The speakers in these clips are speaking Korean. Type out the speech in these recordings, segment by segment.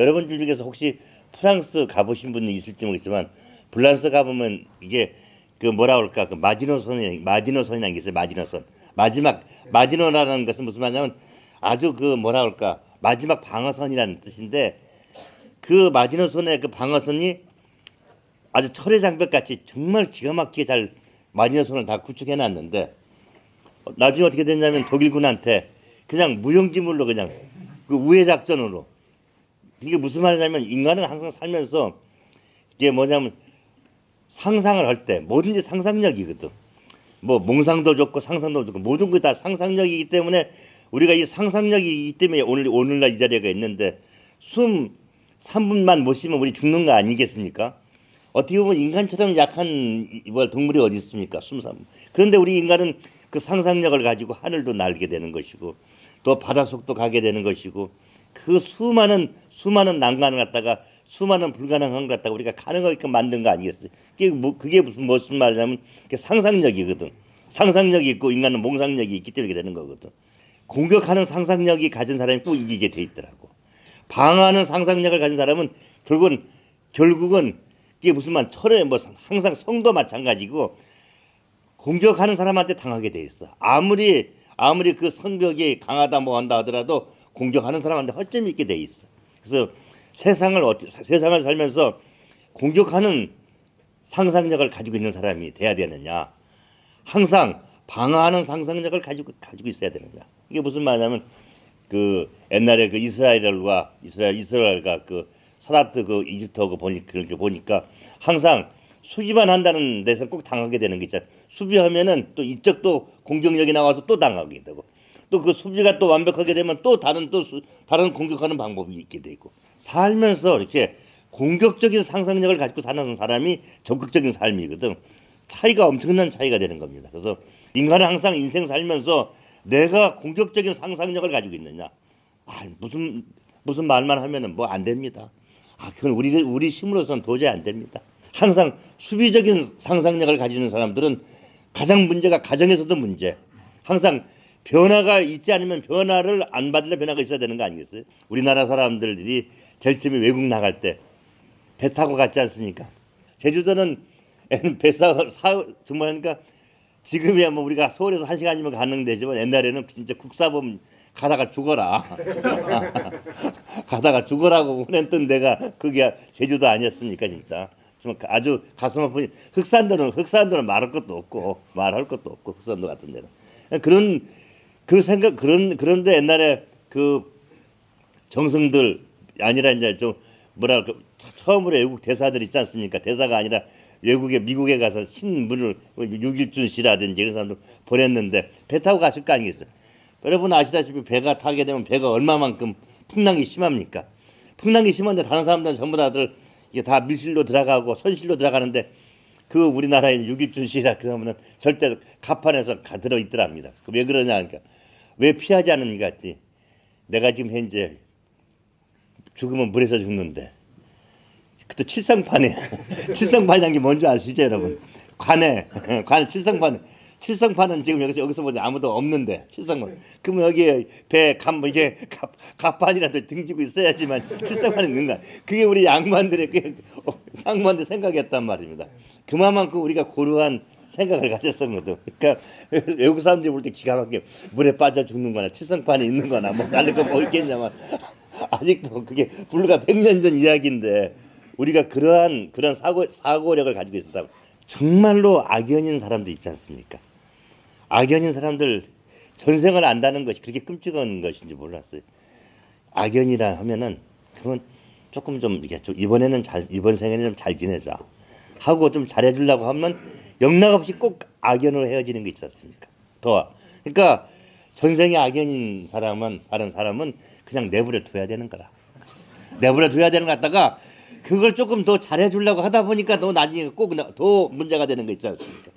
여러분들 중에서 혹시 프랑스 가보신 분이 있을지 모르겠지만 프랑스 가보면 이게 그 뭐라 그럴까? 그 마지노선이 마지노선이라는 게 있어요 마지노선. 마지막 마지노라는 것은 무슨 말이냐면 아주 그 뭐라 그럴까? 마지막 방어선이라는 뜻인데 그 마지노선의 그 방어선이 아주 철의 장벽 같이 정말 기가 막히게 잘 마지노선을 다 구축해 놨는데 어, 나중에 어떻게 됐냐면 독일군한테 그냥 무용지물로 그냥 그 우회 작전으로 이게 무슨 말이냐면 인간은 항상 살면서 이게 뭐냐면 상상을 할 때 뭐든지 상상력이거든. 뭐 몽상도 좋고 상상도 좋고 모든 게 다 상상력이기 때문에 우리가 이 상상력이기 때문에 오늘 오늘날 이 자리가 있는데 숨 3분만 못 쉬면 우리 죽는 거 아니겠습니까? 어떻게 보면 인간처럼 약한 이- 뭐 동물이 어디 있습니까? 숨 3분. 그런데 우리 인간은 그 상상력을 가지고 하늘도 날게 되는 것이고 또 바닷속도 가게 되는 것이고 그 수많은 수많은 난관을 갖다가 수많은 불가능한 걸 갖다가 우리가 가능하게끔 만든 거 아니겠어요? 그게 뭐 그게 무슨 무슨 말이냐면 그게 상상력이거든. 상상력이 있고 인간은 몽상력이 있기 때문에 되는 거거든. 공격하는 상상력이 가진 사람이 꼭 이기게 돼 있더라고. 방어하는 상상력을 가진 사람은 결국은 결국은 이게 무슨 말 철에 뭐 항상 성도 마찬가지고 공격하는 사람한테 당하게 돼 있어. 아무리 아무리 그 성벽이 강하다 뭐 한다 하더라도 공격하는 사람한테 허점이 있게 돼 있어. 그래서 세상을 어찌, 세상을 살면서 공격하는 상상력을 가지고 있는 사람이 돼야 되느냐? 항상 방어하는 상상력을 가지고 가지고 있어야 되느냐? 이게 무슨 말이냐면 그 옛날에 그 이스라엘과 이스라엘 이스라엘과 그 사다트 그 이집트하고 보니 그렇게 보니까 항상 수비만 한다는 데서 꼭 당하게 되는 게 있잖아. 수비하면은 또 이쪽도 공격력이 나와서 또 당하게 되고 또 그 수비가 또 완벽하게 되면 또 다른 또 수, 다른 공격하는 방법이 있게 되고 살면서 이렇게 공격적인 상상력을 가지고 사는 사람이 적극적인 삶이거든. 차이가 엄청난 차이가 되는 겁니다. 그래서 인간은 항상 인생 살면서 내가 공격적인 상상력을 가지고 있느냐. 아, 무슨 무슨 말만 하면은 뭐 안 됩니다. 아, 그건 우리 우리 힘으로서는 도저히 안 됩니다. 항상 수비적인 상상력을 가지는 사람들은 가장 문제가 가정에서도 문제. 항상 변화가 있지 않으면 변화를 안 받으려 변화가 있어야 되는 거 아니겠어요? 우리나라 사람들이 제일 처음에 외국 나갈 때 배 타고 갔지 않습니까? 제주도는 배사 사 정말 하니까 지금이야 뭐 우리가 서울에서 한 시간이면 가는 데지만 옛날에는 진짜 국사범 가다가 죽어라 가다가 죽어라고 보냈던 데가 그게 제주도 아니었습니까 진짜 좀 아주 가슴 아픈 흑산도는 흑산도는 말할 것도 없고 말할 것도 없고 흑산도 같은 데는 그런 그 생각 그런 그런데 옛날에 그 정성들 아니라 이제 좀 뭐랄까 처음으로 외국 대사들 있지 않습니까? 대사가 아니라 외국에 미국에 가서 신문을 유길준 씨라든지 이런 사람들 보냈는데 배 타고 갔을 거 아니겠어요? 여러분 아시다시피 배가 타게 되면 배가 얼마만큼 풍랑이 심합니까? 풍랑이 심한데 다른 사람들은 전부 다들 이게 다 밀실로 들어가고 선실로 들어가는데 그 우리나라에 유길준 씨라 그러면은 절대 갑판에서 가 들어 있더랍니다. 그 왜 그러냐 하니까 왜 피하지 않습니까? 했지. 내가 지금 현재 죽으면 물에서 죽는데 그때 칠성판에 칠성판이라는 게 뭔지 아시죠 여러분? 관에 관에 칠성판 칠성판은 지금 여기서 여기서 보니 아무도 없는데 칠성판 그러면 여기 배감 이게 갑 갑판이라도 등지고 있어야지만 칠성판이 있는 거야. 그게 우리 양반들의 그 상무한테 생각이었단 말입니다. 그만큼 우리가 고루한 생각을 가졌었거든. 그러니까 외국 사람들이 볼 때 기가 막히게 물에 빠져 죽는 거나 칠성판이 있는 거나 뭐 다른 거뭐 있겠냐만 아직도 그게 불과 100년 전 이야기인데 우리가 그러한 그런 사고 사고력을 가지고 있었다. 정말로 악연인 사람도 있지 않습니까? 악연인 사람들 전생을 안다는 것이 그렇게 끔찍한 것인지 몰랐어요. 악연이라 하면은 그건 조금 좀 이게 좀 이번에는 잘 이번 생에는 좀 잘 지내자 하고 좀 잘해주려고 하면 영락 없이 꼭 악연으로 헤어지는 게 있지 않습니까? 더 그러니까 전생에 악연인 사람은 다른 사람은 그냥 내버려 둬야 되는 거라. 내버려 둬야 되는 거 같다가 그걸 조금 더 잘해주려고 하다 보니까 너 나중에 꼭 더 문제가 되는 거 있지 않습니까?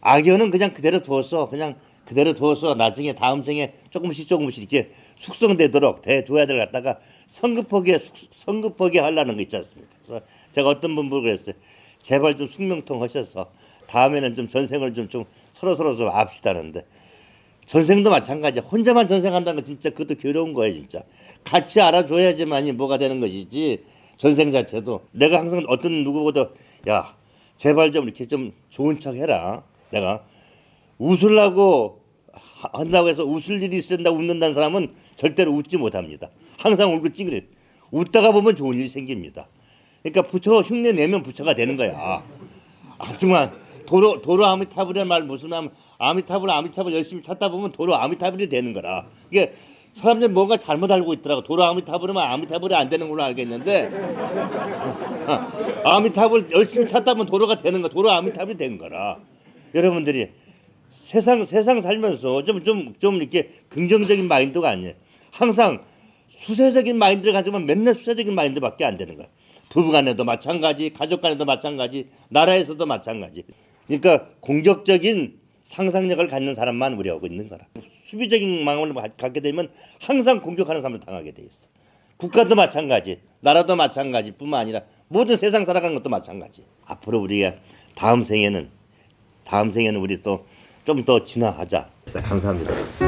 악연은 그냥 그대로 두었어. 그냥 그대로 두어서 나중에 다음 생에 조금씩 조금씩 이렇게 숙성되도록 대둬야 될 갖다가 성급하게 숙- 성급하게 하려는 거 있지 않습니까? 그래서 제가 어떤 분 보고 그랬어요. 제발 좀 숙명통 하셔서 다음에는 좀 전생을 좀 좀 서로 서로 좀 압시다는데 전생도 마찬가지야. 혼자만 전생한다는 건 진짜 그것도 괴로운 거야 진짜. 같이 알아줘야지만이 뭐가 되는 것이지 전생 자체도 내가 항상 어떤 누구보다 야 제발 좀 이렇게 좀 좋은 척 해라. 내가 웃으려고 하- 한다고 해서 웃을 일이 있는다 웃는다는 사람은 절대로 웃지 못합니다. 항상 울고 찡그려. 웃다가 보면 좋은 일이 생깁니다. 그러니까 부처 흉내 내면 부처가 되는 거야. 하지만 도로 도로 아미타불의 말 무슨 말 아미타불 아미타불 열심히 찾다 보면 도로 아미타불이 되는 거라. 이게 사람들이 뭔가 잘못 알고 있더라고. 도로 아미타불이면 아미타불이 안 되는 걸로 알겠는데 아미타불 열심히 찾다 보면 도로가 되는 거. 도로 아미타불이 된 거라. 여러분들이 세상 세상 살면서 좀 좀좀 이렇게 긍정적인 마인드가 아니에요. 항상 수세적인 마인드를 가지면 맨날 수세적인 마인드밖에 안 되는 거야. 부부간에도 마찬가지, 가족간에도 마찬가지, 나라에서도 마찬가지. 그러니까 공격적인 상상력을 갖는 사람만 우려하고 있는 거라. 수비적인 가- 갖게 되면 항상 공격하는 사람을 당하게 돼 있어. 국가도 마찬가지, 나라도 마찬가지 뿐만 아니라 모든 세상 살아가는 것도 마찬가지. 앞으로 우리가 다음 생에는 다음 생에는 우리 또 좀 더 진화하자. 감사합니다.